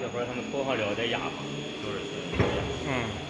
一会儿他们脱好了再压吧，就是。嗯。